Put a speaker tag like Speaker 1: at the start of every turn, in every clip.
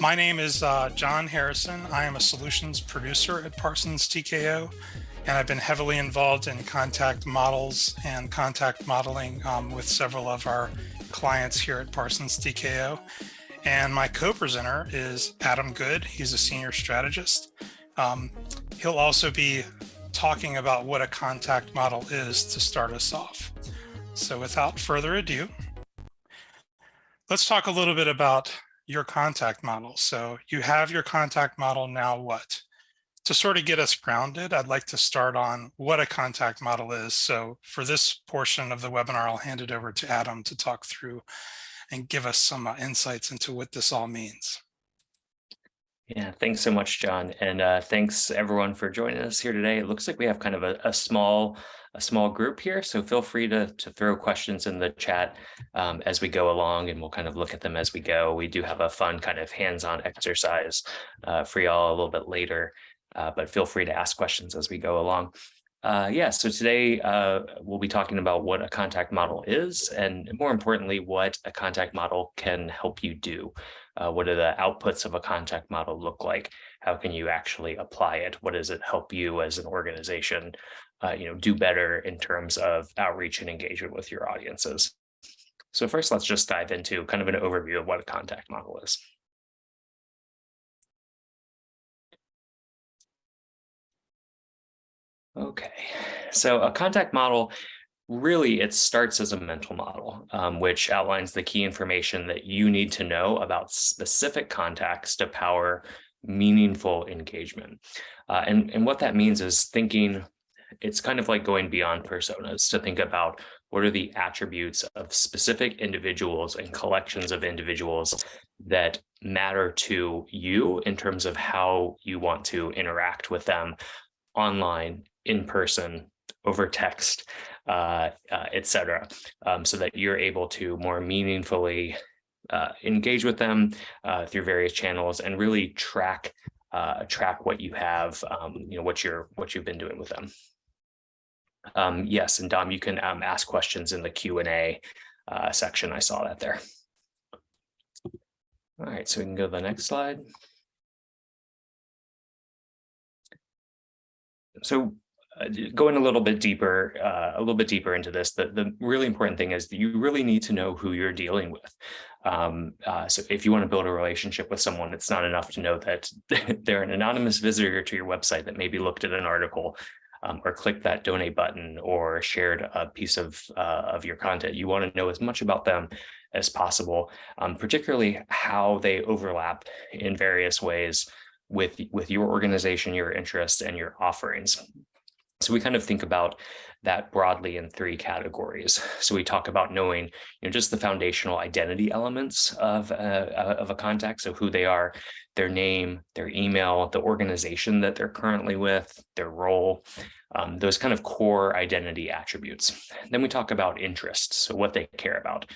Speaker 1: My name is uh, John Harrison. I am a solutions producer at Parsons TKO, and I've been heavily involved in contact models and contact modeling um, with several of our clients here at Parsons TKO. And my co-presenter is Adam Good. He's a senior strategist. Um, he'll also be talking about what a contact model is to start us off. So without further ado, let's talk a little bit about your contact model. So you have your contact model now what? To sort of get us grounded, I'd like to start on what a contact model is. So for this portion of the webinar, I'll hand it over to Adam to talk through and give us some uh, insights into what this all means.
Speaker 2: Yeah, thanks so much, John. And uh, thanks everyone for joining us here today. It looks like we have kind of a, a small a small group here, so feel free to, to throw questions in the chat um, as we go along and we'll kind of look at them as we go. We do have a fun kind of hands-on exercise uh, for y'all a little bit later, uh, but feel free to ask questions as we go along. Uh, yeah, so today uh, we'll be talking about what a contact model is and more importantly, what a contact model can help you do. Uh, what do the outputs of a contact model look like? How can you actually apply it? What does it help you as an organization, uh, you know, do better in terms of outreach and engagement with your audiences? So first, let's just dive into kind of an overview of what a contact model is. Okay, so a contact model, really it starts as a mental model, um, which outlines the key information that you need to know about specific contacts to power meaningful engagement. Uh, and, and what that means is thinking, it's kind of like going beyond personas to think about what are the attributes of specific individuals and collections of individuals that matter to you in terms of how you want to interact with them online in person, over text, uh, uh, etc., um, so that you're able to more meaningfully uh, engage with them uh, through various channels and really track uh, track what you have, um, you know, what you're what you've been doing with them. Um, yes, and Dom, you can um, ask questions in the Q and A uh, section. I saw that there. All right, so we can go to the next slide. So uh, going a little bit deeper, uh, a little bit deeper into this, the, the really important thing is that you really need to know who you're dealing with. Um, uh, so if you want to build a relationship with someone, it's not enough to know that they're an anonymous visitor to your website that maybe looked at an article um, or clicked that donate button or shared a piece of, uh, of your content. You want to know as much about them as possible, um, particularly how they overlap in various ways with, with your organization, your interests, and your offerings. So we kind of think about that broadly in three categories. So we talk about knowing, you know, just the foundational identity elements of, uh, uh, of a contact. So who they are, their name, their email, the organization that they're currently with, their role, um, those kind of core identity attributes. Then we talk about interests, so what they care about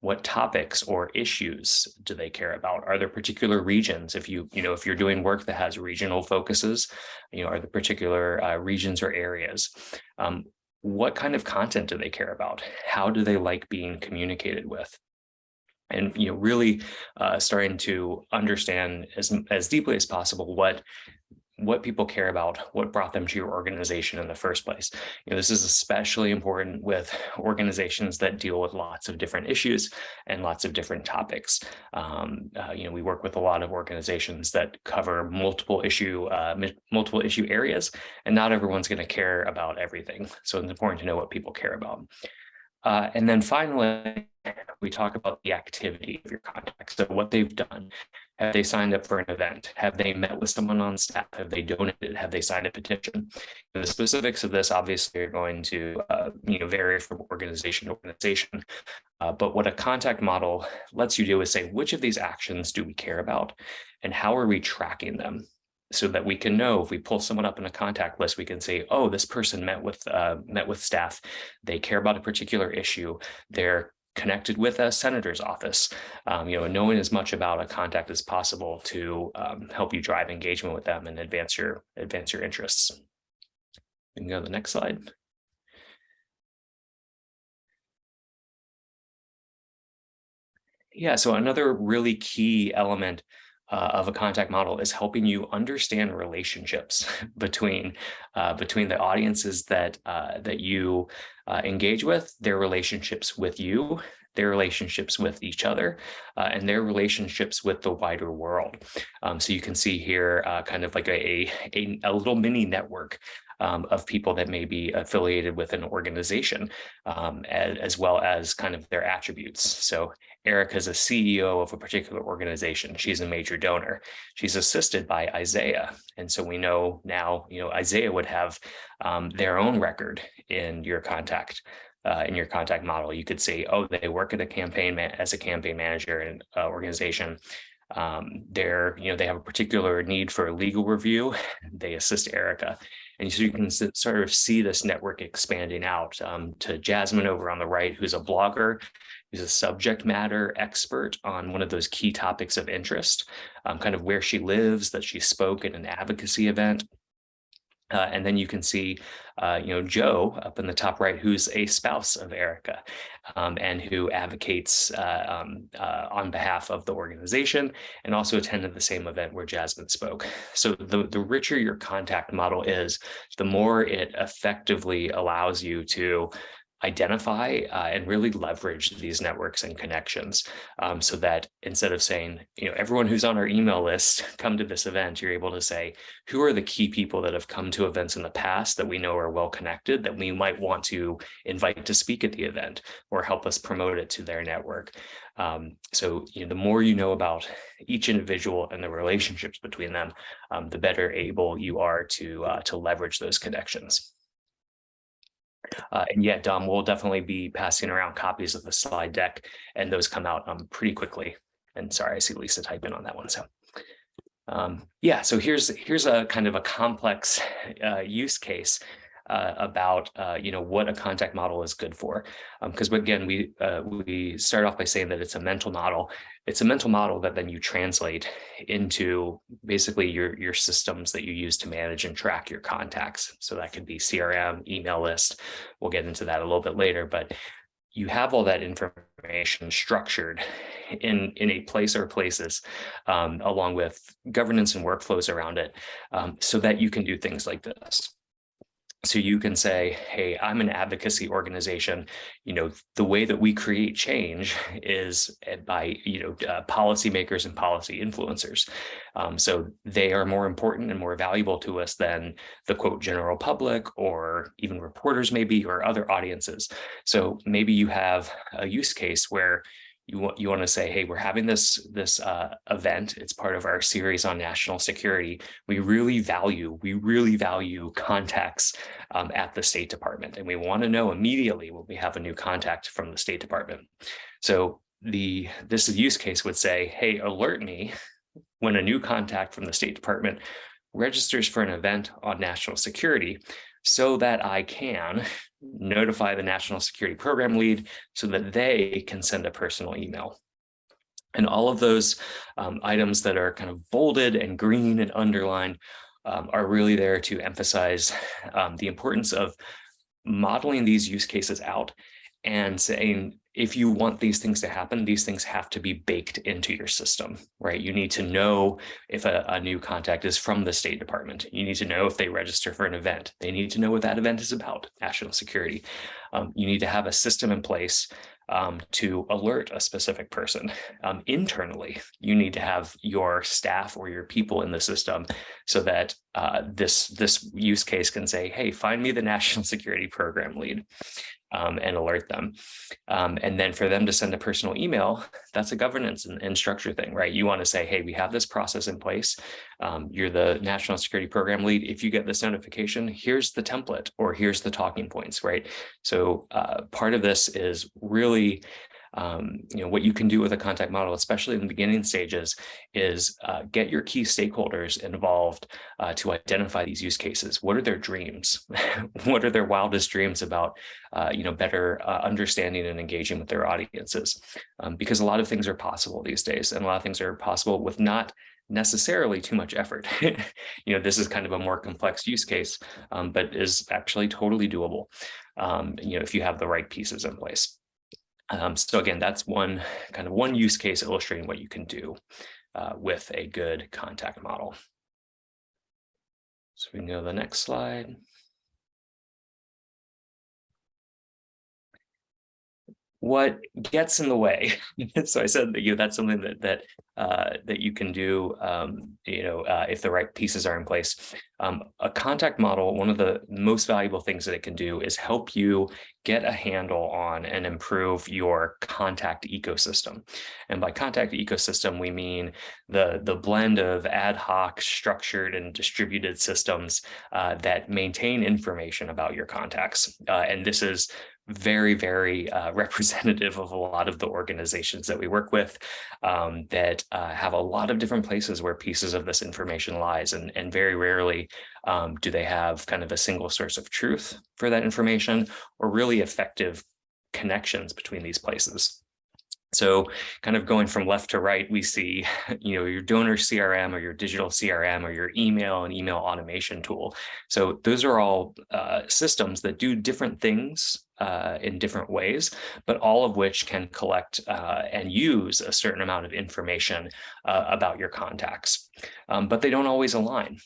Speaker 2: what topics or issues do they care about? Are there particular regions? If you, you know, if you're doing work that has regional focuses, you know, are there particular uh, regions or areas? Um, what kind of content do they care about? How do they like being communicated with? and you know really uh, starting to understand as as deeply as possible what what people care about, what brought them to your organization in the first place. You know, this is especially important with organizations that deal with lots of different issues and lots of different topics. Um, uh, you know, we work with a lot of organizations that cover multiple issue, uh, multiple issue areas, and not everyone's going to care about everything. So it's important to know what people care about. Uh, and then finally, we talk about the activity of your contact. So what they've done. Have they signed up for an event? Have they met with someone on staff? Have they donated? Have they signed a petition? The specifics of this obviously are going to uh, you know vary from organization to organization. Uh, but what a contact model lets you do is say, which of these actions do we care about? And how are we tracking them? so that we can know if we pull someone up in a contact list, we can say, oh, this person met with uh, met with staff. They care about a particular issue. They're connected with a senator's office, um, you know, knowing as much about a contact as possible to um, help you drive engagement with them and advance your advance your interests. We can go to the next slide. Yeah, so another really key element uh, of a contact model is helping you understand relationships between uh, between the audiences that uh, that you uh, engage with, their relationships with you, their relationships with each other, uh, and their relationships with the wider world. Um, so you can see here uh, kind of like a, a, a little mini network um, of people that may be affiliated with an organization, um, as, as, well as kind of their attributes. So Erica is a CEO of a particular organization. She's a major donor. She's assisted by Isaiah. And so we know now, you know, Isaiah would have um, their own record in your contact uh, in your contact model. You could say, oh, they work at a campaign as a campaign manager in uh, organization. Um, they're, you know, they have a particular need for a legal review. They assist Erica. And so you can sort of see this network expanding out um, to Jasmine over on the right, who's a blogger, who's a subject matter expert on one of those key topics of interest, um, kind of where she lives, that she spoke at an advocacy event. Uh, and then you can see, uh, you know, Joe up in the top right, who's a spouse of Erica um, and who advocates uh, um, uh, on behalf of the organization and also attended the same event where Jasmine spoke. So the, the richer your contact model is, the more it effectively allows you to identify uh, and really leverage these networks and connections um, so that instead of saying, you know, everyone who's on our email list come to this event, you're able to say, who are the key people that have come to events in the past that we know are well connected that we might want to invite to speak at the event or help us promote it to their network. Um, so you know, the more you know about each individual and the relationships between them, um, the better able you are to uh, to leverage those connections. Uh, and yet, um, we'll definitely be passing around copies of the slide deck, and those come out um, pretty quickly. And sorry, I see Lisa type in on that one. So um, yeah, so here's here's a kind of a complex uh, use case uh, about uh, you know what a contact model is good for. Because um, again, we uh, we start off by saying that it's a mental model. It's a mental model that then you translate into basically your your systems that you use to manage and track your contacts. So that could be CRM, email list. We'll get into that a little bit later, but you have all that information structured in in a place or places um, along with governance and workflows around it um, so that you can do things like this so you can say, hey, I'm an advocacy organization. You know, the way that we create change is eh, by, you know, uh, policymakers and policy influencers. Um, so they are more important and more valuable to us than the quote general public or even reporters maybe or other audiences. So maybe you have a use case where you want you want to say, hey, we're having this this uh, event. It's part of our series on national security. We really value we really value contacts um, at the State Department, and we want to know immediately when we have a new contact from the State Department. So the this use case would say, hey, alert me when a new contact from the State Department registers for an event on national security so that I can notify the national security program lead so that they can send a personal email. And all of those um, items that are kind of bolded and green and underlined um, are really there to emphasize um, the importance of modeling these use cases out and saying, if you want these things to happen, these things have to be baked into your system, right? You need to know if a, a, new contact is from the State Department. You need to know if they register for an event. They need to know what that event is about, national security. Um, you need to have a system in place um, to alert a specific person. Um, internally, you need to have your staff or your people in the system so that uh, this, this use case can say, hey, find me the national security program lead um, and alert them. Um, and then for them to send a personal email, that's a governance and, and structure thing, right? You want to say, hey, we have this process in place. Um, you're the national security program lead. If you get this notification, here's the template or here's the talking points, right? So uh, part of this is really um, you know, what you can do with a contact model, especially in the beginning stages, is uh, get your key stakeholders involved uh, to identify these use cases. What are their dreams? what are their wildest dreams about, uh, you know, better uh, understanding and engaging with their audiences? Um, because a lot of things are possible these days, and a lot of things are possible with not necessarily too much effort. you know, this is kind of a more complex use case, um, but is actually totally doable, um, you know, if you have the right pieces in place. Um, so again, that's one kind of one use case illustrating what you can do uh, with a good contact model. So we can go to the next slide. What gets in the way. so I said that you know, that's something that that uh, that you can do, um, you know, uh, if the right pieces are in place. Um, a contact model, one of the most valuable things that it can do is help you get a handle on and improve your contact ecosystem. And by contact ecosystem, we mean the, the blend of ad hoc, structured, and distributed systems uh, that maintain information about your contacts. Uh, and this is very, very uh, representative of a lot of the organizations that we work with um, that uh, have a lot of different places where pieces of this information lies. And, and very rarely um, do they have kind of a single source of truth for that information or really effective connections between these places. So kind of going from left to right, we see, you know, your donor CRM or your digital CRM or your email and email automation tool. So those are all uh, systems that do different things uh, in different ways, but all of which can collect uh, and use a certain amount of information uh, about your contacts, um, but they don't always align.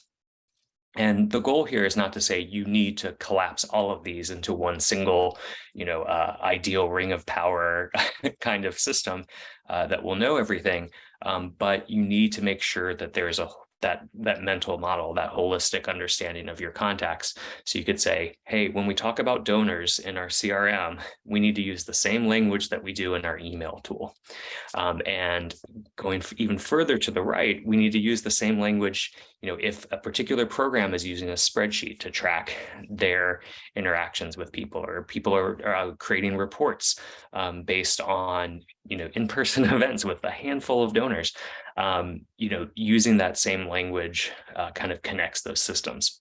Speaker 2: And the goal here is not to say you need to collapse all of these into one single, you know, uh, ideal ring of power kind of system uh, that will know everything. Um, but you need to make sure that there's a that that mental model, that holistic understanding of your contacts. So you could say, hey, when we talk about donors in our CRM, we need to use the same language that we do in our email tool. Um, and going even further to the right, we need to use the same language. You know, if a particular program is using a spreadsheet to track their interactions with people, or people are, are creating reports um, based on you know in-person events with a handful of donors um, you know, using that same language uh, kind of connects those systems.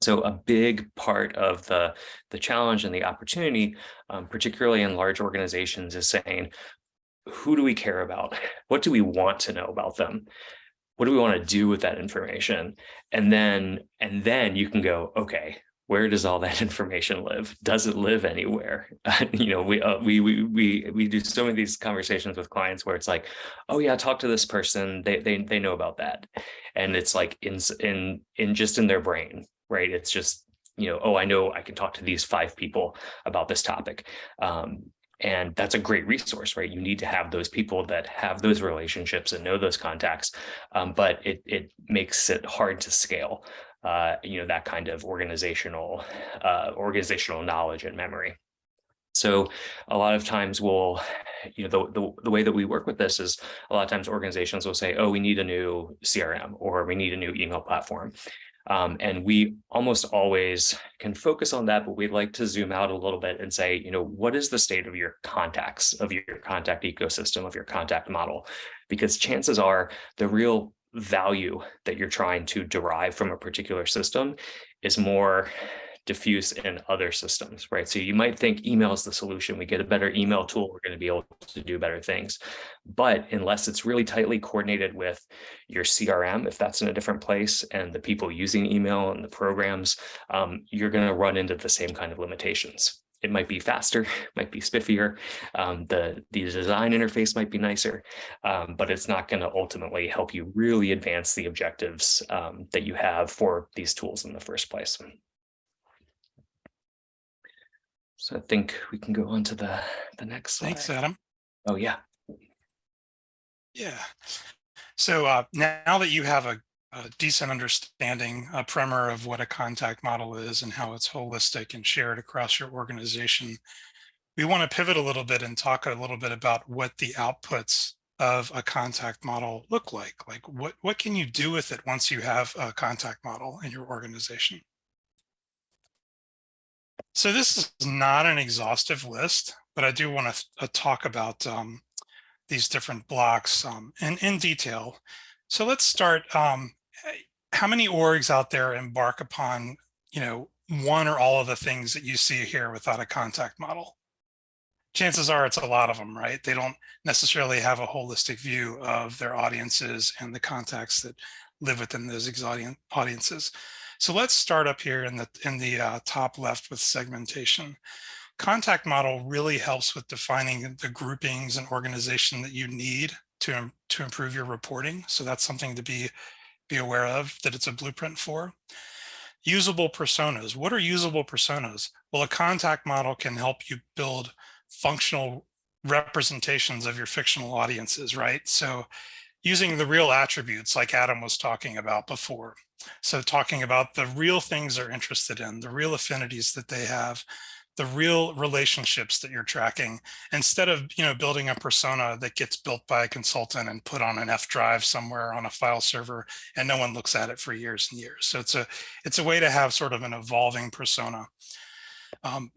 Speaker 2: So a big part of the, the challenge and the opportunity, um, particularly in large organizations, is saying, who do we care about? What do we want to know about them? What do we want to do with that information? And then, and then you can go, okay, where does all that information live? Does it live anywhere? you know, we, uh, we, we, we, we do so many of these conversations with clients where it's like, oh yeah, talk to this person. They, they, they know about that. And it's like in, in, in just in their brain, right? It's just, you know, oh, I know I can talk to these five people about this topic. Um, and that's a great resource, right? You need to have those people that have those relationships and know those contacts, um, but it, it makes it hard to scale uh, you know, that kind of organizational, uh, organizational knowledge and memory. So a lot of times we'll, you know, the, the, the, way that we work with this is a lot of times organizations will say, oh, we need a new CRM or we need a new email platform. Um, and we almost always can focus on that, but we'd like to zoom out a little bit and say, you know, what is the state of your contacts, of your contact ecosystem, of your contact model? Because chances are the real value that you're trying to derive from a particular system is more diffuse in other systems, right? So you might think email is the solution. We get a better email tool, we're going to be able to do better things. But unless it's really tightly coordinated with your CRM, if that's in a different place, and the people using email and the programs, um, you're going to run into the same kind of limitations it might be faster, might be spiffier. Um, the, the design interface might be nicer, um, but it's not going to ultimately help you really advance the objectives um, that you have for these tools in the first place. So I think we can go on to the, the next slide.
Speaker 1: Thanks, Adam.
Speaker 2: Oh, yeah.
Speaker 1: Yeah. So uh, now that you have a a decent understanding, a primer of what a contact model is and how it's holistic and shared across your organization. We want to pivot a little bit and talk a little bit about what the outputs of a contact model look like. Like what, what can you do with it once you have a contact model in your organization? So this is not an exhaustive list, but I do want to uh, talk about um, these different blocks um, in, in detail. So let's start um, how many orgs out there embark upon, you know, one or all of the things that you see here without a contact model? Chances are it's a lot of them, right? They don't necessarily have a holistic view of their audiences and the contacts that live within those audiences. So let's start up here in the in the uh, top left with segmentation. Contact model really helps with defining the groupings and organization that you need to, to improve your reporting. So that's something to be, be aware of that it's a blueprint for. Usable personas. What are usable personas? Well, a contact model can help you build functional representations of your fictional audiences, right? So using the real attributes like Adam was talking about before. So talking about the real things they're interested in, the real affinities that they have, the real relationships that you're tracking instead of you know building a persona that gets built by a consultant and put on an F drive somewhere on a file server and no one looks at it for years and years. So it's a it's a way to have sort of an evolving persona. Um,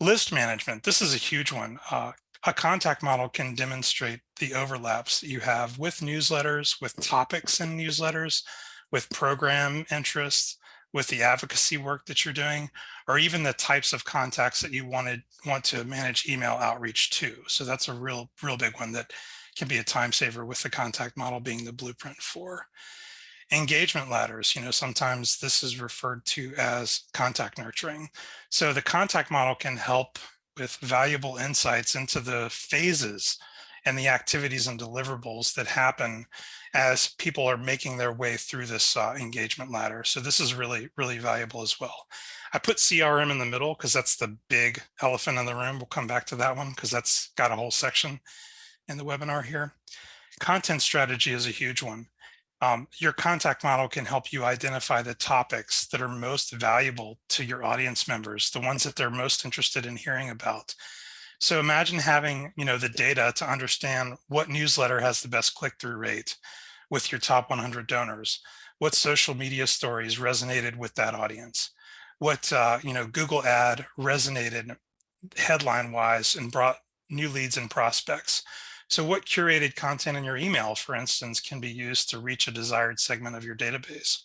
Speaker 1: list management. This is a huge one. Uh, a contact model can demonstrate the overlaps that you have with newsletters, with topics in newsletters, with program interests, with the advocacy work that you're doing, or even the types of contacts that you wanted want to manage email outreach to. So that's a real, real big one that can be a time saver with the contact model being the blueprint for. Engagement ladders, you know, sometimes this is referred to as contact nurturing. So the contact model can help with valuable insights into the phases and the activities and deliverables that happen as people are making their way through this uh, engagement ladder. So this is really, really valuable as well. I put CRM in the middle because that's the big elephant in the room. We'll come back to that one because that's got a whole section in the webinar here. Content strategy is a huge one. Um, your contact model can help you identify the topics that are most valuable to your audience members, the ones that they're most interested in hearing about. So imagine having, you know, the data to understand what newsletter has the best click-through rate with your top 100 donors, what social media stories resonated with that audience, what, uh, you know, Google ad resonated headline-wise and brought new leads and prospects. So what curated content in your email, for instance, can be used to reach a desired segment of your database.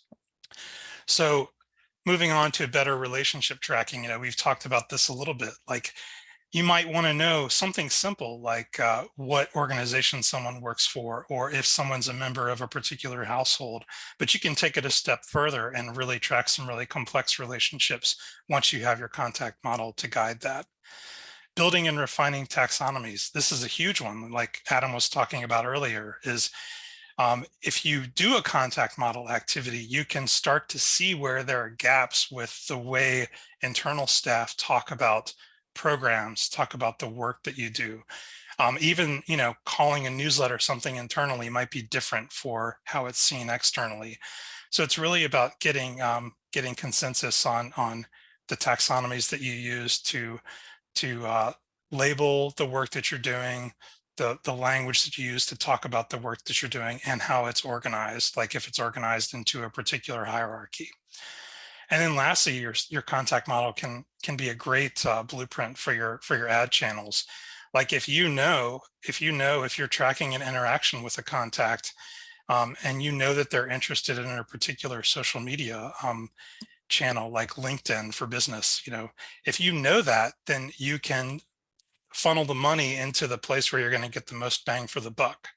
Speaker 1: So moving on to better relationship tracking, you know, we've talked about this a little bit, like you might want to know something simple like uh, what organization someone works for or if someone's a member of a particular household but you can take it a step further and really track some really complex relationships once you have your contact model to guide that. Building and refining taxonomies this is a huge one like adam was talking about earlier is um, if you do a contact model activity, you can start to see where there are gaps with the way internal staff talk about programs, talk about the work that you do. Um, even, you know, calling a newsletter something internally might be different for how it's seen externally. So it's really about getting um, getting consensus on on the taxonomies that you use to to uh, label the work that you're doing, the the language that you use to talk about the work that you're doing, and how it's organized. Like if it's organized into a particular hierarchy. And then lastly, your, your contact model can, can be a great uh, blueprint for your, for your ad channels. Like if you know, if you know, if you're tracking an interaction with a contact um, and you know that they're interested in a particular social media um, channel like LinkedIn for business, you know, if you know that, then you can funnel the money into the place where you're going to get the most bang for the buck.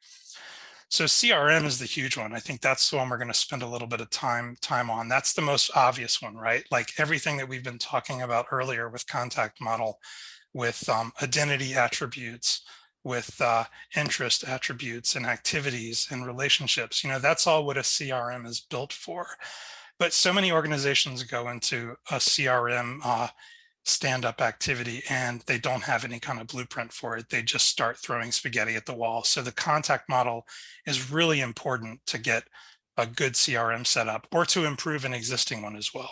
Speaker 1: So CRM is the huge one. I think that's the one we're going to spend a little bit of time time on. That's the most obvious one, right? Like everything that we've been talking about earlier with contact model, with um, identity attributes, with uh, interest attributes and activities and relationships. You know, that's all what a CRM is built for. But so many organizations go into a CRM uh, stand-up activity and they don't have any kind of blueprint for it. They just start throwing spaghetti at the wall. So the contact model is really important to get a good CRM set up or to improve an existing one as well.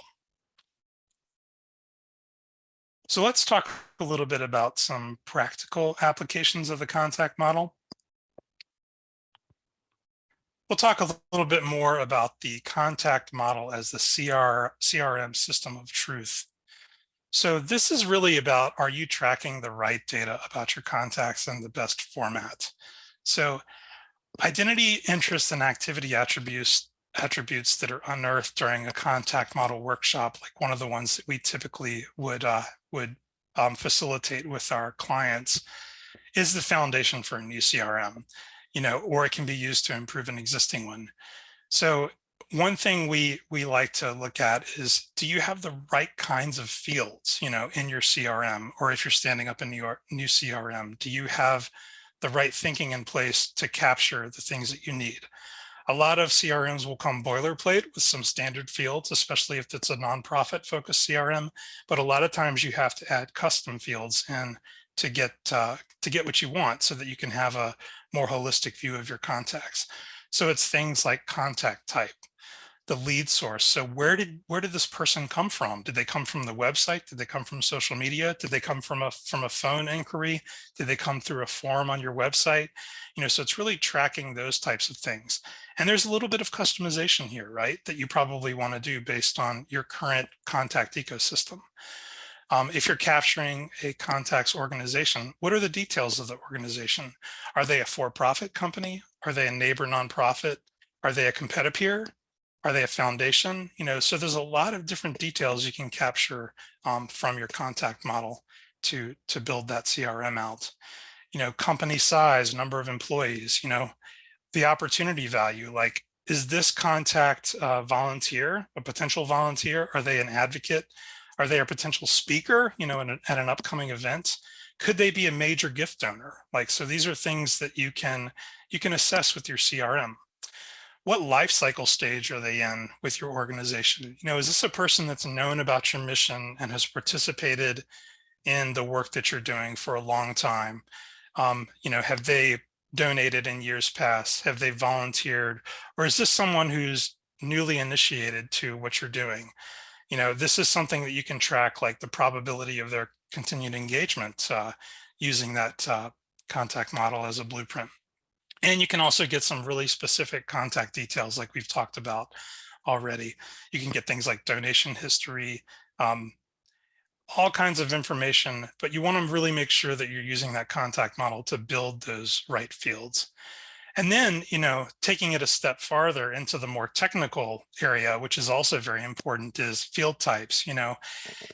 Speaker 1: So let's talk a little bit about some practical applications of the contact model. We'll talk a little bit more about the contact model as the CR, CRM system of truth. So this is really about, are you tracking the right data about your contacts in the best format? So identity, interest, and activity attributes attributes that are unearthed during a contact model workshop, like one of the ones that we typically would uh, would um, facilitate with our clients, is the foundation for a new CRM, you know, or it can be used to improve an existing one. So one thing we we like to look at is do you have the right kinds of fields you know in your crm or if you're standing up a new new crm do you have the right thinking in place to capture the things that you need. A lot of CRMs will come boilerplate with some standard fields, especially if it's a nonprofit focused CRM. But a lot of times you have to add custom fields in to get uh, to get what you want so that you can have a more holistic view of your contacts. So it's things like contact type, the lead source. So where did where did this person come from? Did they come from the website? Did they come from social media? Did they come from a from a phone inquiry? Did they come through a form on your website? You know, so it's really tracking those types of things. And there's a little bit of customization here, right? That you probably want to do based on your current contact ecosystem. Um, if you're capturing a contacts organization, what are the details of the organization? Are they a for-profit company? Are they a neighbor nonprofit? Are they a competitor? Are they a foundation? You know, so there's a lot of different details you can capture um, from your contact model to, to build that CRM out. You know, company size, number of employees, you know, the opportunity value, like, is this contact uh, volunteer, a potential volunteer? Are they an advocate? Are they a potential speaker, you know, at an upcoming event? Could they be a major gift donor? Like, so these are things that you can, you can assess with your CRM what life cycle stage are they in with your organization? You know, is this a person that's known about your mission and has participated in the work that you're doing for a long time? Um, you know, have they donated in years past? Have they volunteered? Or is this someone who's newly initiated to what you're doing? You know, this is something that you can track like the probability of their continued engagement uh, using that uh, contact model as a blueprint. And you can also get some really specific contact details like we've talked about already. You can get things like donation history, um, all kinds of information, but you want to really make sure that you're using that contact model to build those right fields. And then, you know, taking it a step farther into the more technical area, which is also very important, is field types. You know,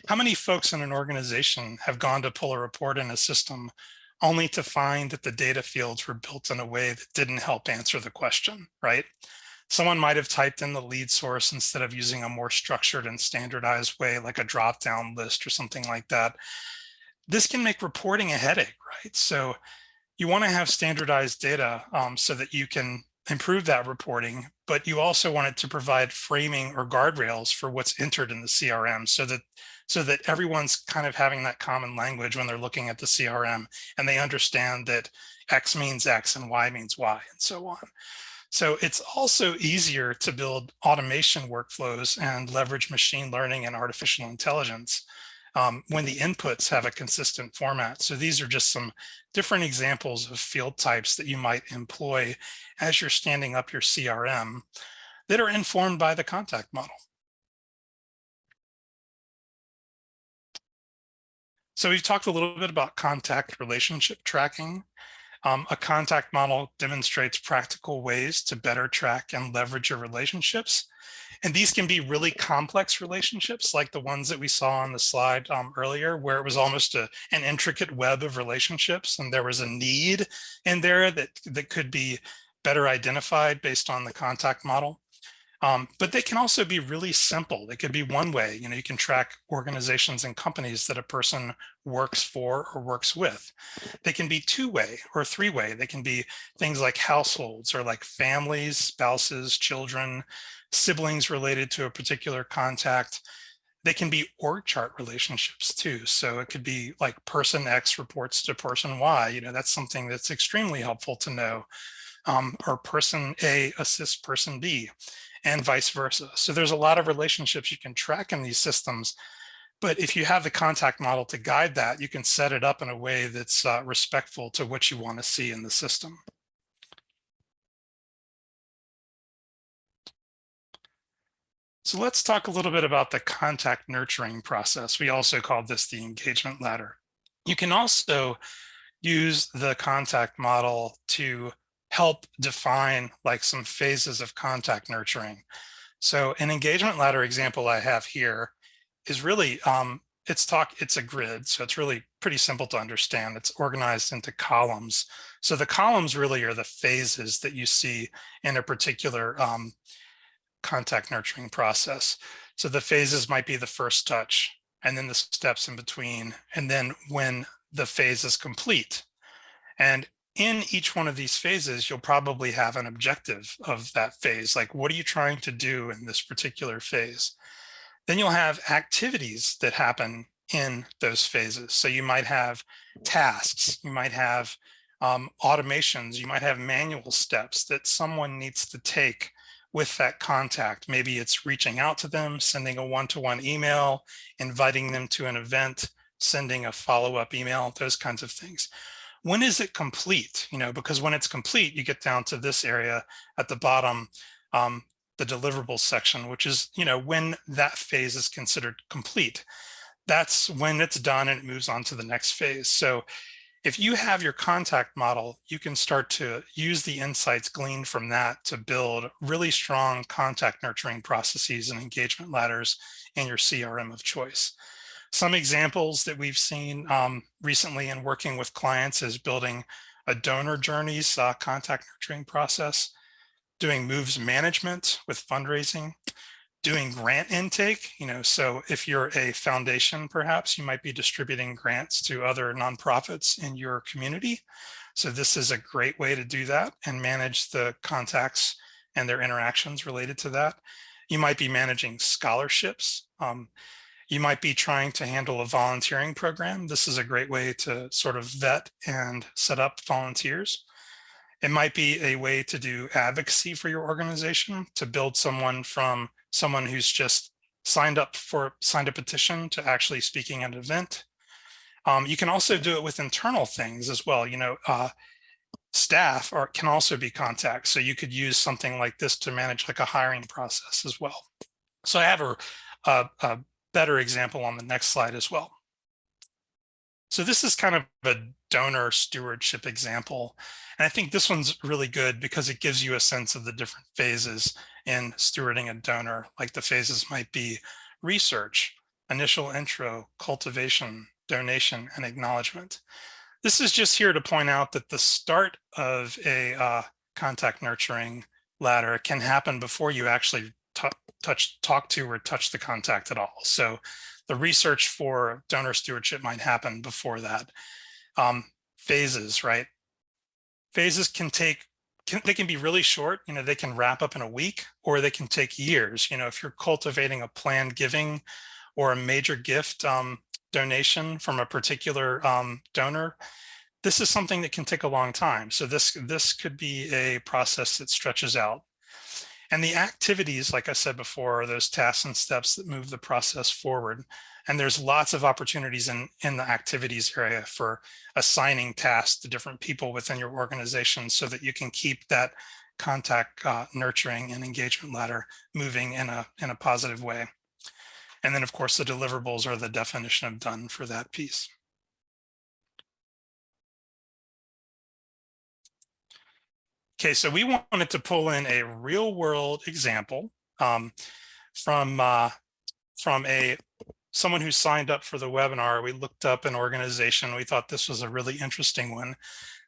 Speaker 1: how many folks in an organization have gone to pull a report in a system only to find that the data fields were built in a way that didn't help answer the question, right? Someone might have typed in the lead source instead of using a more structured and standardized way, like a drop-down list or something like that. This can make reporting a headache, right? So you want to have standardized data um, so that you can improve that reporting, but you also want it to provide framing or guardrails for what's entered in the CRM so that so that everyone's kind of having that common language when they're looking at the CRM and they understand that X means X and Y means Y and so on. So it's also easier to build automation workflows and leverage machine learning and artificial intelligence um, when the inputs have a consistent format. So these are just some different examples of field types that you might employ as you're standing up your CRM that are informed by the contact model. So we've talked a little bit about contact relationship tracking. Um, a contact model demonstrates practical ways to better track and leverage your relationships. And these can be really complex relationships like the ones that we saw on the slide um, earlier, where it was almost a, an intricate web of relationships and there was a need in there that, that could be better identified based on the contact model. Um, but they can also be really simple. They could be one way, you know, you can track organizations and companies that a person works for or works with. They can be two way or three way. They can be things like households or like families, spouses, children, siblings related to a particular contact. They can be org chart relationships too. So it could be like person X reports to person Y, you know, that's something that's extremely helpful to know. Um, or person A assists person B and vice versa. So there's a lot of relationships you can track in these systems. But if you have the contact model to guide that, you can set it up in a way that's uh, respectful to what you want to see in the system. So let's talk a little bit about the contact nurturing process. We also call this the engagement ladder. You can also use the contact model to help define like some phases of contact nurturing. So an engagement ladder example I have here is really, um, it's talk, it's a grid. So it's really pretty simple to understand. It's organized into columns. So the columns really are the phases that you see in a particular um, contact nurturing process. So the phases might be the first touch and then the steps in between. And then when the phase is complete. And in each one of these phases, you'll probably have an objective of that phase. Like, what are you trying to do in this particular phase? Then you'll have activities that happen in those phases. So you might have tasks, you might have um, automations, you might have manual steps that someone needs to take with that contact. Maybe it's reaching out to them, sending a one-to-one -one email, inviting them to an event, sending a follow-up email, those kinds of things. When is it complete? You know, because when it's complete, you get down to this area at the bottom, um, the deliverables section, which is, you know, when that phase is considered complete. That's when it's done and it moves on to the next phase. So if you have your contact model, you can start to use the insights gleaned from that to build really strong contact nurturing processes and engagement ladders in your CRM of choice. Some examples that we've seen um, recently in working with clients is building a donor journeys uh, contact nurturing process, doing moves management with fundraising, doing grant intake, you know, so if you're a foundation, perhaps you might be distributing grants to other nonprofits in your community. So this is a great way to do that and manage the contacts and their interactions related to that. You might be managing scholarships. Um, you might be trying to handle a volunteering program. This is a great way to sort of vet and set up volunteers. It might be a way to do advocacy for your organization, to build someone from someone who's just signed up for signed a petition to actually speaking at an event. Um, you can also do it with internal things as well. You know, uh, staff are, can also be contacts. So you could use something like this to manage like a hiring process as well. So I have a, a, a better example on the next slide as well. So this is kind of a donor stewardship example. And I think this one's really good because it gives you a sense of the different phases in stewarding a donor, like the phases might be research, initial intro, cultivation, donation, and acknowledgement. This is just here to point out that the start of a uh, contact nurturing ladder can happen before you actually touch, talk to or touch the contact at all. So the research for donor stewardship might happen before that. Um, phases, right? Phases can take, can, they can be really short, you know, they can wrap up in a week or they can take years. You know, if you're cultivating a planned giving or a major gift um, donation from a particular um, donor, this is something that can take a long time. So this, this could be a process that stretches out and the activities, like I said before, are those tasks and steps that move the process forward. And there's lots of opportunities in, in the activities area for assigning tasks to different people within your organization so that you can keep that contact uh, nurturing and engagement ladder moving in a, in a positive way. And then of course, the deliverables are the definition of done for that piece. Okay, so we wanted to pull in a real world example um, from uh, from a someone who signed up for the webinar. We looked up an organization. We thought this was a really interesting one.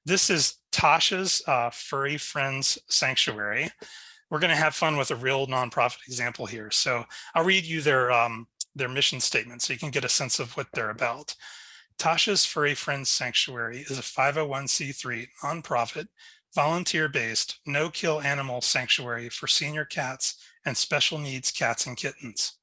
Speaker 1: This is Tasha's uh, Furry Friends Sanctuary. We're going to have fun with a real nonprofit example here. So I'll read you their um, their mission statement so you can get a sense of what they're about. Tasha's Furry Friends Sanctuary is a 501c3 nonprofit volunteer-based, no-kill animal sanctuary for senior cats and special needs cats and kittens.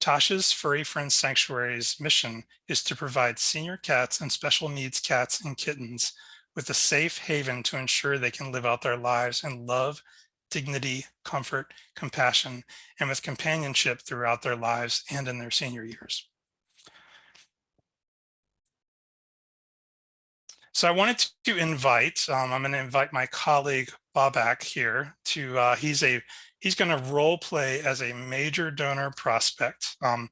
Speaker 1: Tasha's Furry Friends Sanctuary's mission is to provide senior cats and special needs cats and kittens with a safe haven to ensure they can live out their lives in love, dignity, comfort, compassion, and with companionship throughout their lives and in their senior years. So I wanted to invite, um, I'm going to invite my colleague Babak here to, uh, he's a, he's going to role play as a major donor prospect. Um,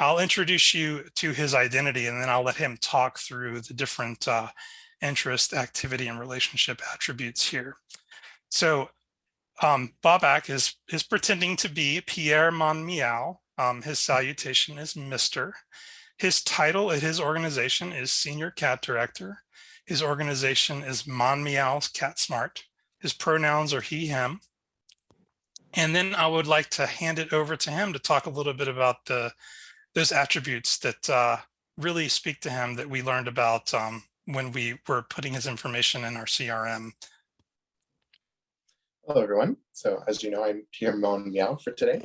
Speaker 1: I'll introduce you to his identity and then I'll let him talk through the different uh, interest, activity, and relationship attributes here. So um, Babak is, is pretending to be Pierre Monmial. Um, his salutation is Mr. His title at his organization is Senior Cat Director. His organization is Mon Meows Cat Smart. His pronouns are he, him. And then I would like to hand it over to him to talk a little bit about the those attributes that uh, really speak to him that we learned about um, when we were putting his information in our CRM.
Speaker 3: Hello, everyone. So as you know, I'm Pierre Mon Meow for today.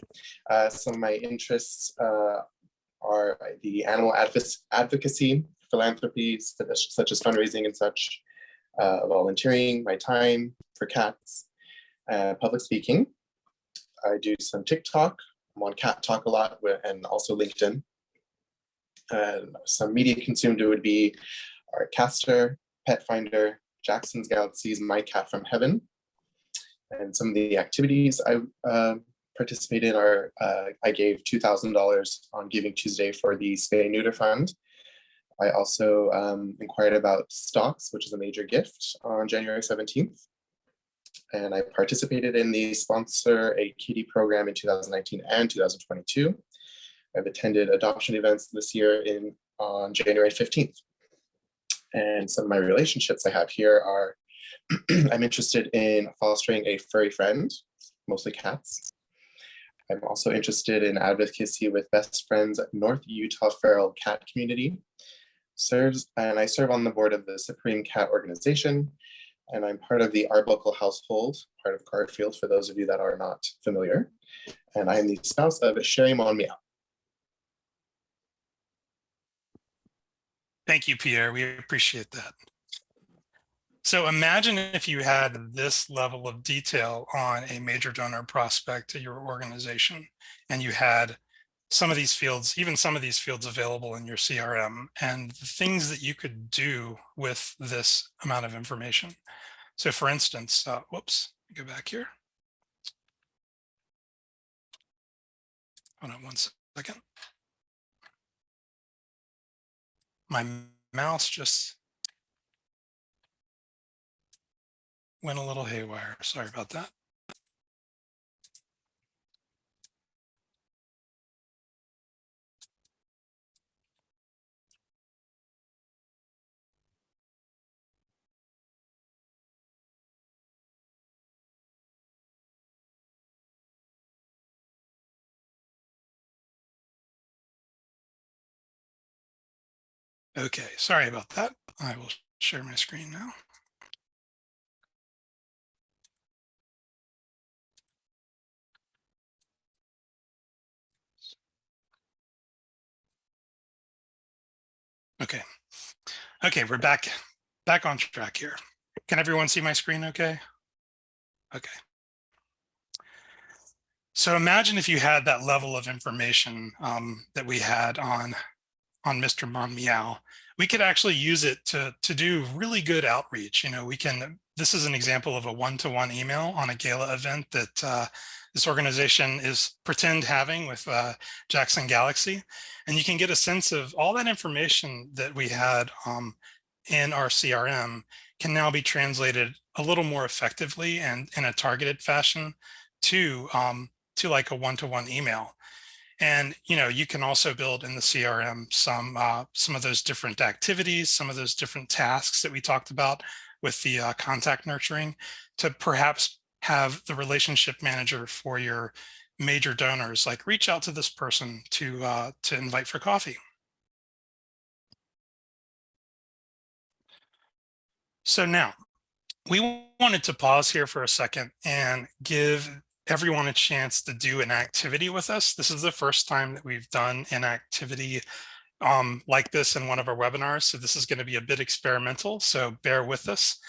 Speaker 3: Uh, some of my interests uh, are the animal advocacy, philanthropy, such as fundraising and such, uh, volunteering, my time for cats, uh, public speaking. I do some TikTok. I'm on Cat Talk a lot and also LinkedIn. And some media consumed would be our Caster, Petfinder, Jackson's Galaxies, My Cat from Heaven. And some of the activities I uh, participated in are, uh, I gave $2,000 on Giving Tuesday for the Spay Neuter Fund. I also um, inquired about stocks, which is a major gift on January 17th. And I participated in the Sponsor a Kitty program in 2019 and 2022. I've attended adoption events this year in on January 15th. And some of my relationships I have here are, I'm interested in fostering a furry friend, mostly cats. I'm also interested in advocacy with Best Friends North Utah Feral Cat Community. Serves and I serve on the board of the Supreme Cat Organization, and I'm part of the Arbuckle household, part of Garfield for those of you that are not familiar. And I am the spouse of Sherry Mon Meow.
Speaker 1: Thank you, Pierre. We appreciate that. So imagine if you had this level of detail on a major donor prospect to your organization and you had some of these fields, even some of these fields available in your CRM and the things that you could do with this amount of information. So for instance, uh, whoops, go back here. Hold on one second. My mouse just went a little haywire. Sorry about that. Okay, sorry about that. I will share my screen now. Okay. Okay, we're back back on track here. Can everyone see my screen okay? Okay. So imagine if you had that level of information um, that we had on on Mr. Mon Meow, we could actually use it to, to do really good outreach. You know, we can, this is an example of a one-to-one -one email on a gala event that uh, this organization is pretend having with uh, Jackson Galaxy. And you can get a sense of all that information that we had um, in our CRM can now be translated a little more effectively and in a targeted fashion to, um, to like a one-to-one -one email. And you know, you can also build in the CRM some uh, some of those different activities, some of those different tasks that we talked about with the uh, contact nurturing to perhaps have the relationship manager for your major donors, like reach out to this person to uh, to invite for coffee. So now we wanted to pause here for a second and give everyone a chance to do an activity with us. This is the first time that we've done an activity um, like this in one of our webinars. So this is going to be a bit experimental, so bear with us.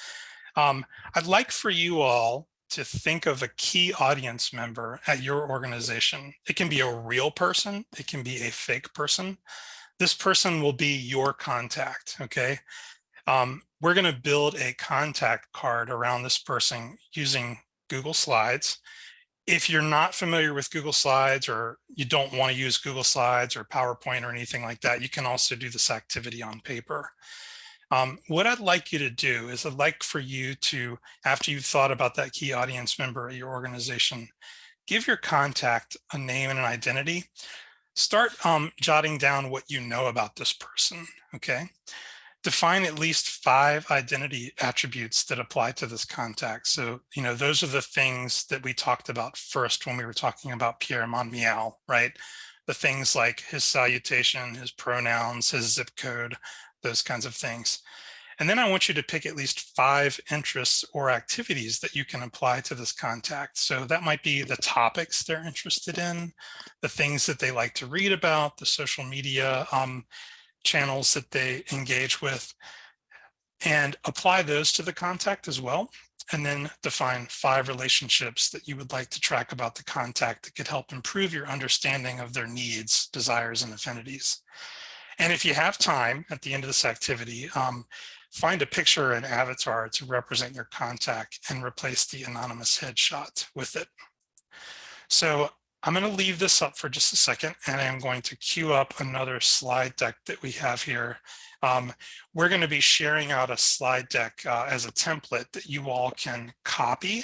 Speaker 1: Um, I'd like for you all to think of a key audience member at your organization. It can be a real person. It can be a fake person. This person will be your contact, okay? Um, we're going to build a contact card around this person using Google Slides if you're not familiar with Google Slides or you don't want to use Google Slides or PowerPoint or anything like that, you can also do this activity on paper. Um, what I'd like you to do is I'd like for you to, after you've thought about that key audience member at your organization, give your contact a name and an identity. Start um, jotting down what you know about this person, okay? Define at least five identity attributes that apply to this contact. So, you know, those are the things that we talked about first when we were talking about Pierre Mon Meow, right? The things like his salutation, his pronouns, his zip code, those kinds of things. And then I want you to pick at least five interests or activities that you can apply to this contact. So that might be the topics they're interested in, the things that they like to read about, the social media um, channels that they engage with, and apply those to the contact as well. And then define five relationships that you would like to track about the contact that could help improve your understanding of their needs, desires, and affinities. And if you have time at the end of this activity, um, find a picture and avatar to represent your contact and replace the anonymous headshot with it. So I'm going to leave this up for just a second and I'm going to queue up another slide deck that we have here. Um, we're going to be sharing out a slide deck uh, as a template that you all can copy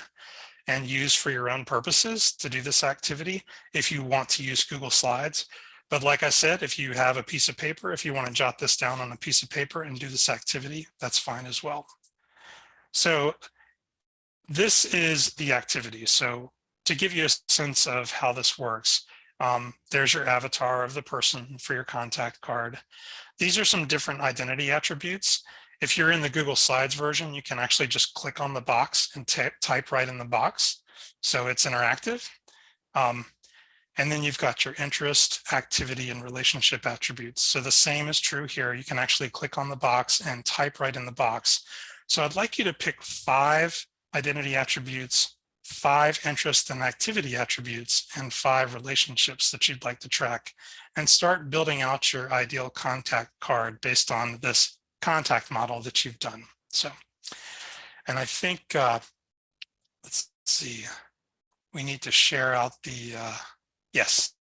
Speaker 1: and use for your own purposes to do this activity if you want to use Google Slides. But like I said, if you have a piece of paper, if you want to jot this down on a piece of paper and do this activity, that's fine as well. So this is the activity. So to give you a sense of how this works, um, there's your avatar of the person for your contact card. These are some different identity attributes. If you're in the Google Slides version, you can actually just click on the box and type right in the box. So it's interactive. Um, and then you've got your interest, activity, and relationship attributes. So the same is true here. You can actually click on the box and type right in the box. So I'd like you to pick five identity attributes, five interest and activity attributes, and five relationships that you'd like to track, and start building out your ideal contact card based on this contact model that you've done. So, and I think, uh, let's see, we need to share out the, uh, Yes,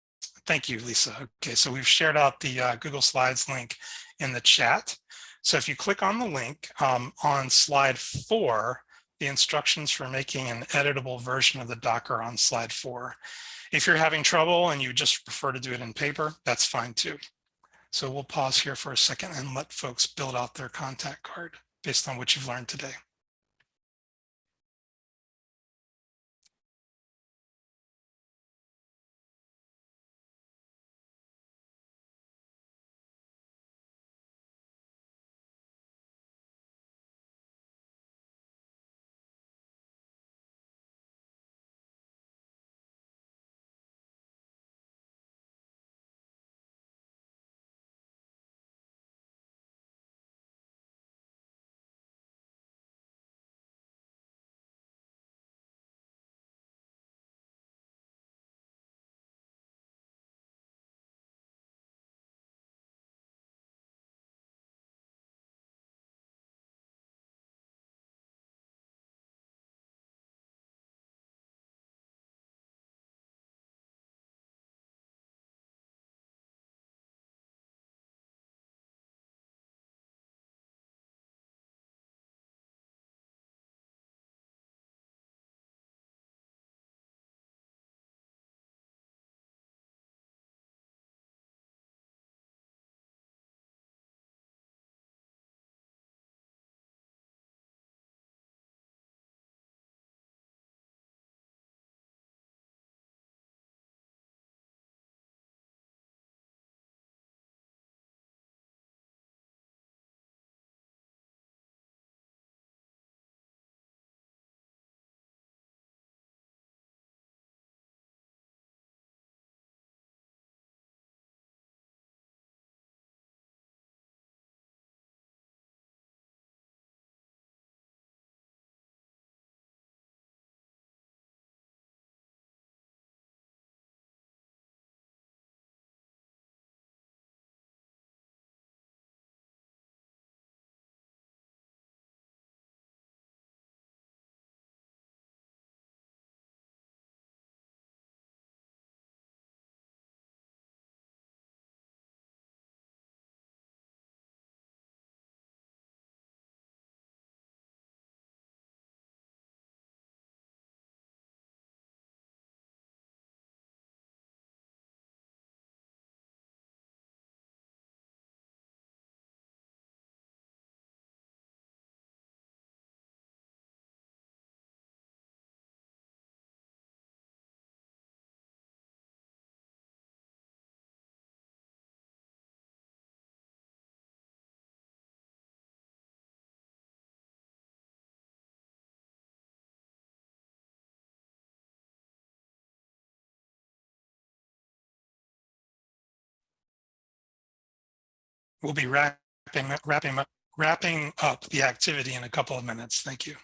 Speaker 1: thank you, Lisa. Okay, so we've shared out the uh, Google Slides link in the chat. So if you click on the link um, on slide four, the instructions for making an editable version of the Docker on slide four. If you're having trouble and you just prefer to do it in paper, that's fine too. So we'll pause here for a second and let folks build out their contact card based on what you've learned today. We'll be wrapping, wrapping, up, wrapping up the activity in a couple of minutes. Thank you.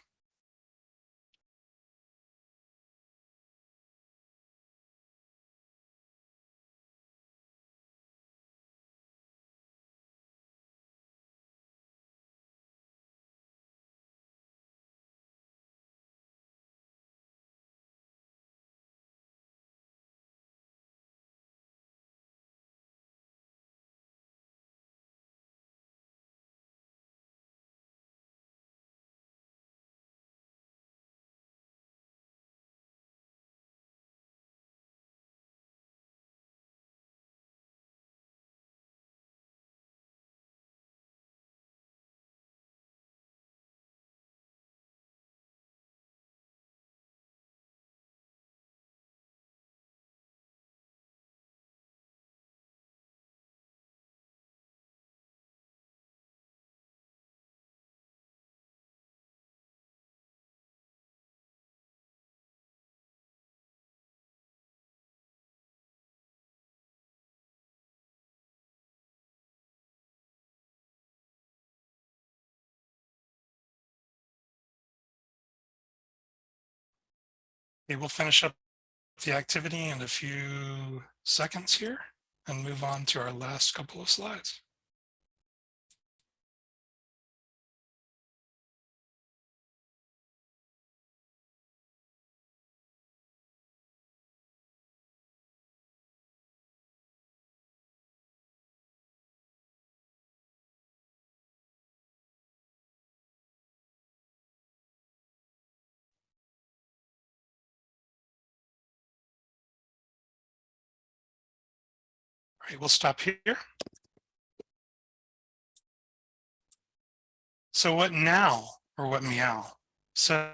Speaker 1: Okay, we'll finish up the activity in a few seconds here and move on to our last couple of slides. All right, we'll stop here. So what now or what meow? So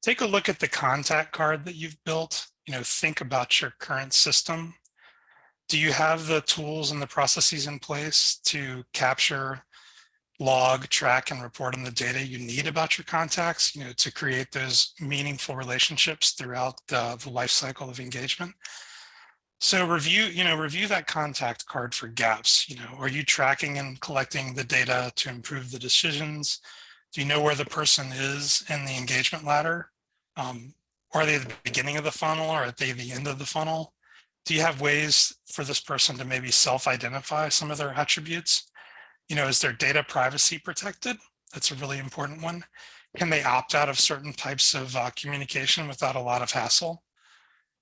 Speaker 1: take a look at the contact card that you've built. You know, think about your current system. Do you have the tools and the processes in place to capture, log, track, and report on the data you need about your contacts, you know, to create those meaningful relationships throughout the, the life cycle of engagement? So review, you know, review that contact card for gaps. You know, are you tracking and collecting the data to improve the decisions? Do you know where the person is in the engagement ladder? Um, are they at the beginning of the funnel or are they the end of the funnel? Do you have ways for this person to maybe self-identify some of their attributes? You know, is their data privacy protected? That's a really important one. Can they opt out of certain types of uh, communication without a lot of hassle?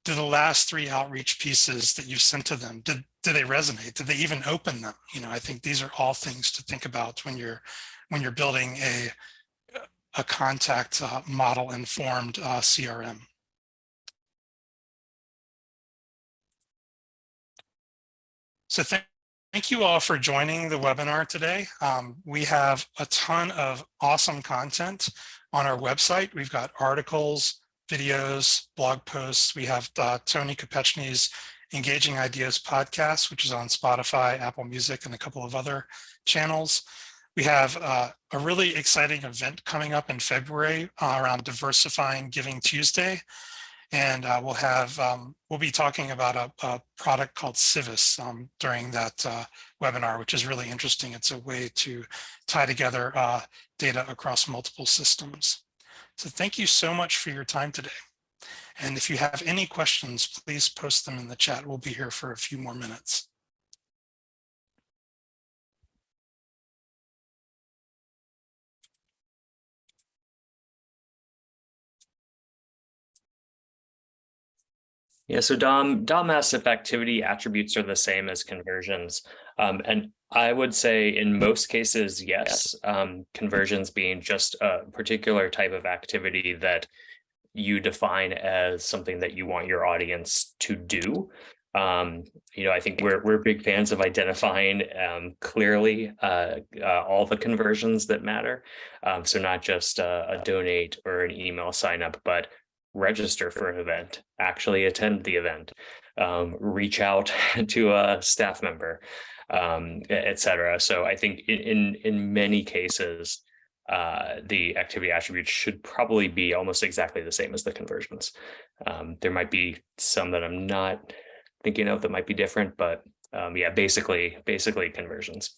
Speaker 1: Do the last three outreach pieces that you've sent to them, did, did they resonate? Did they even open them? You know, I think these are all things to think about when you're when you're building a, a contact uh, model informed uh, CRM. So thank, thank you all for joining the webinar today. Um, we have a ton of awesome content on our website. We've got articles, videos, blog posts. We have uh, Tony Kopechny's Engaging Ideas podcast, which is on Spotify, Apple Music, and a couple of other channels. We have uh, a really exciting event coming up in February uh, around Diversifying Giving Tuesday. And uh, we'll have, um, we'll be talking about a, a product called Civis um, during that uh, webinar, which is really interesting. It's a way to tie together uh, data across multiple systems. So thank you so much for your time today. And if you have any questions, please post them in the chat. We'll be here for a few more minutes.
Speaker 2: Yeah, so Dom, Dom asks if activity attributes are the same as conversions. Um, and I would say in most cases, yes, um, conversions being just a particular type of activity that you define as something that you want your audience to do. Um, you know, I think we're we're big fans of identifying um, clearly uh, uh, all the conversions that matter. Um, so not just a, a donate or an email sign up, but register for an event, actually attend the event, um, reach out to a staff member, um, etc. So I think in, in, in many cases, uh, the activity attributes should probably be almost exactly the same as the conversions. Um, there might be some that I'm not thinking of that might be different, but um, yeah, basically, basically conversions.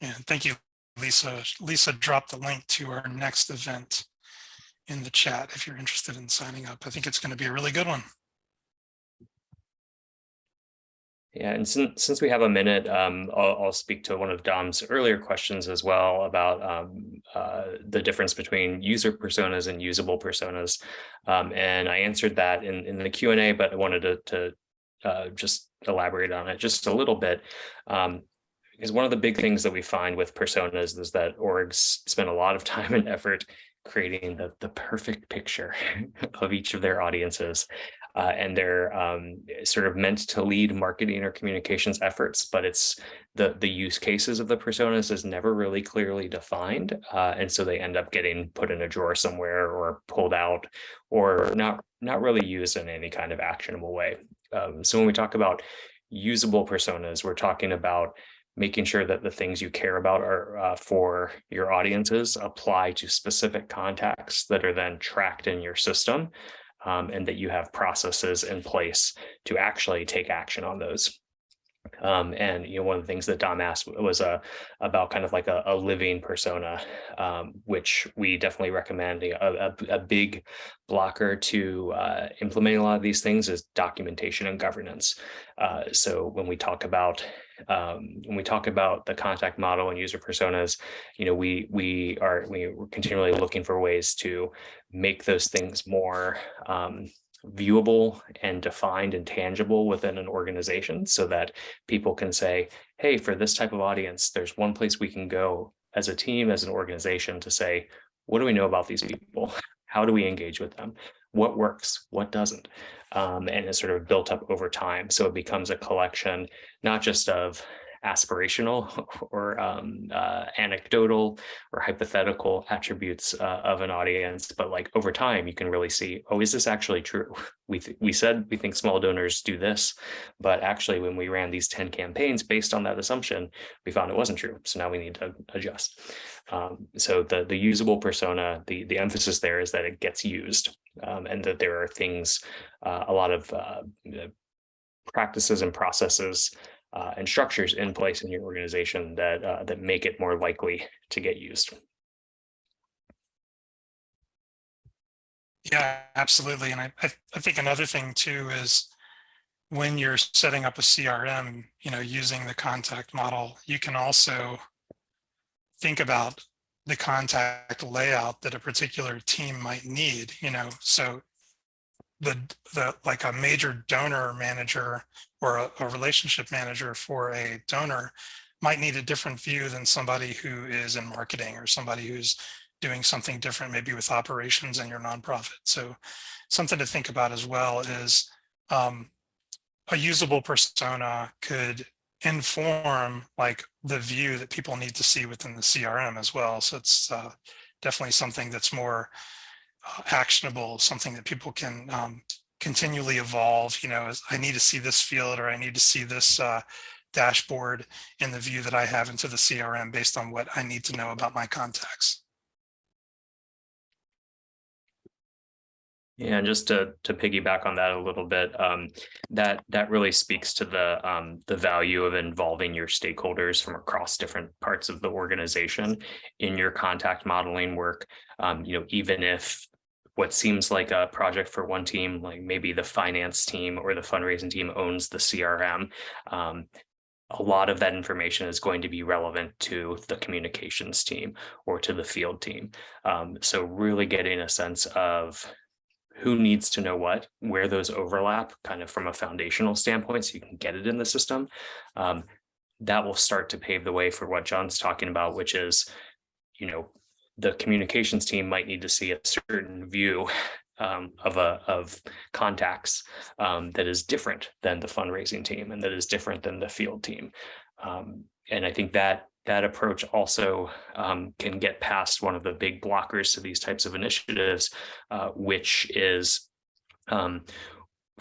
Speaker 1: And thank you, Lisa. Lisa dropped the link to our next event in the chat if you're interested in signing up. I think it's going to be a really good one.
Speaker 2: Yeah, and since since we have a minute, um, I'll, I'll speak to one of Dom's earlier questions as well about um, uh, the difference between user personas and usable personas. Um, and I answered that in, in the Q&A, but I wanted to, to uh, just elaborate on it just a little bit. Um, because one of the big things that we find with personas is that orgs spend a lot of time and effort creating the, the perfect picture of each of their audiences. Uh, and they're um, sort of meant to lead marketing or communications efforts, but it's the the use cases of the personas is never really clearly defined, uh, and so they end up getting put in a drawer somewhere or pulled out, or not not really used in any kind of actionable way. Um, so when we talk about usable personas, we're talking about making sure that the things you care about are uh, for your audiences apply to specific contacts that are then tracked in your system um, and that you have processes in place to actually take action on those. Um, and you know, one of the things that Dom asked was uh, about kind of like a, a living persona, um, which we definitely recommend. A, a, a big blocker to uh, implementing a lot of these things is documentation and governance. Uh, so when we talk about um, when we talk about the contact model and user personas, you know, we we are we, we're continually looking for ways to make those things more um, viewable and defined and tangible within an organization so that people can say, hey, for this type of audience, there's one place we can go as a team, as an organization to say, what do we know about these people? How do we engage with them? What works? What doesn't? Um, and is sort of built up over time. So it becomes a collection, not just of aspirational or um, uh, anecdotal or hypothetical attributes uh, of an audience, but like over time, you can really see, oh, is this actually true? We, we said we think small donors do this, but actually when we ran these 10 campaigns based on that assumption, we found it wasn't true. So now we need to adjust. Um, so the, the usable persona, the, the emphasis there is that it gets used um, and that there are things, uh, a lot of uh, practices and processes uh, and structures in place in your organization that uh, that make it more likely to get used.
Speaker 1: Yeah, absolutely. And I, I, I think another thing too is when you're setting up a CRM, you know, using the contact model, you can also think about the contact layout that a particular team might need, you know, so the, the like a major donor manager or a, a, relationship manager for a donor might need a different view than somebody who is in marketing or somebody who's doing something different, maybe with operations in your nonprofit. So something to think about as well is um, a usable persona could inform like the view that people need to see within the CRM as well. So it's uh, definitely something that's more uh, actionable, something that people can um, continually evolve. You know, I need to see this field or I need to see this uh, dashboard in the view that I have into the CRM based on what I need to know about my contacts.
Speaker 2: Yeah, and just to to piggyback on that a little bit, um, that that really speaks to the um, the value of involving your stakeholders from across different parts of the organization in your contact modeling work. Um, you know, even if what seems like a project for one team, like maybe the finance team or the fundraising team owns the CRM, um, a lot of that information is going to be relevant to the communications team or to the field team. Um, so really getting a sense of who needs to know what, where those overlap kind of from a foundational standpoint so you can get it in the system. Um, that will start to pave the way for what John's talking about, which is, you know, the communications team might need to see a certain view um, of a of contacts um, that is different than the fundraising team and that is different than the field team. Um, and I think that that approach also um, can get past one of the big blockers to these types of initiatives, uh, which is um,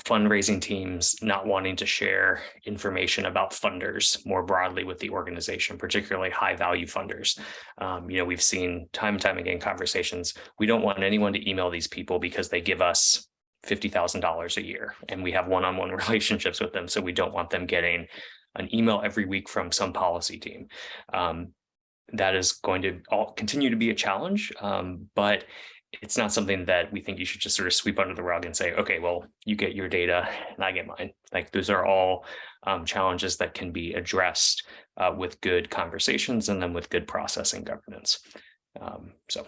Speaker 2: fundraising teams not wanting to share information about funders more broadly with the organization, particularly high value funders. Um, you know, we've seen time and time again conversations. We don't want anyone to email these people because they give us $50,000 a year and we have one-on-one -on -one relationships with them. So we don't want them getting an email every week from some policy team. Um, that is going to all continue to be a challenge, um, but it's not something that we think you should just sort of sweep under the rug and say, okay, well, you get your data and I get mine. Like those are all um, challenges that can be addressed uh, with good conversations and then with good processing governance. Um, so.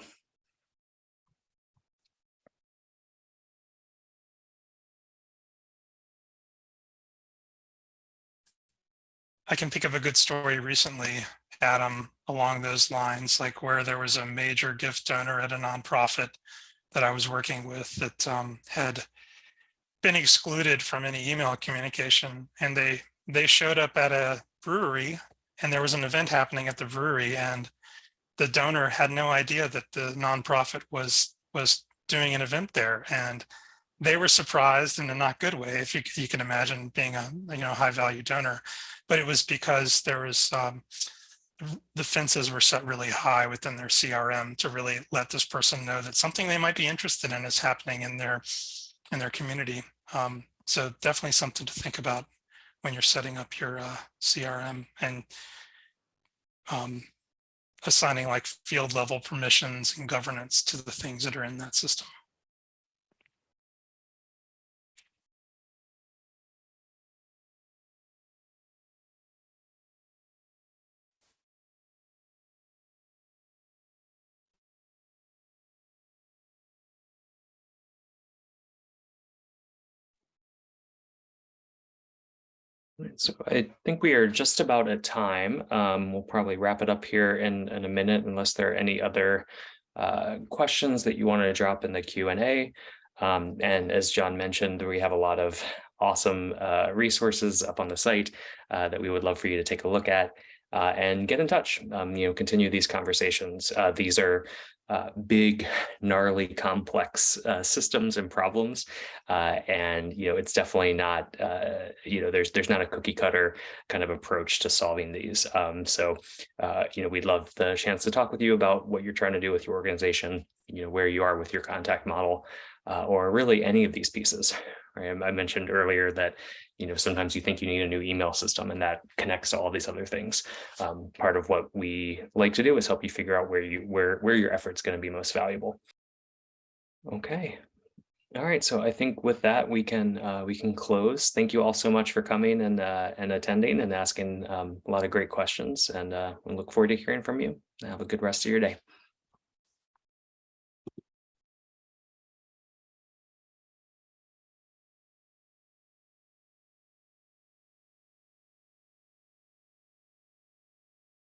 Speaker 1: I can think of a good story recently, Adam, along those lines, like where there was a major gift donor at a nonprofit that I was working with that um, had been excluded from any email communication. And they they showed up at a brewery and there was an event happening at the brewery and the donor had no idea that the nonprofit was was doing an event there. And they were surprised in a not good way, if you, you can imagine being a you know high value donor, but it was because there was um, the fences were set really high within their CRM to really let this person know that something they might be interested in is happening in their in their community. Um, so definitely something to think about when you're setting up your uh, CRM and um, assigning like field level permissions and governance to the things that are in that system.
Speaker 2: So I think we are just about at time. Um, we'll probably wrap it up here in, in a minute unless there are any other uh, questions that you wanted to drop in the Q&A. Um, and as John mentioned, we have a lot of awesome uh, resources up on the site uh, that we would love for you to take a look at uh, and get in touch, um, you know, continue these conversations. Uh, these are uh, big, gnarly, complex uh, systems and problems. Uh, and, you know, it's definitely not, uh, you know, there's there's not a cookie cutter kind of approach to solving these. Um, so, uh, you know, we'd love the chance to talk with you about what you're trying to do with your organization, you know, where you are with your contact model, uh, or really any of these pieces. I mentioned earlier that, you know, sometimes you think you need a new email system and that connects to all these other things. Um, part of what we like to do is help you figure out where you where where your effort's going to be most valuable. Okay. All right, so I think with that we can uh, we can close. Thank you all so much for coming and uh, and attending and asking um, a lot of great questions, and uh, we look forward to hearing from you. Have a good rest of your day.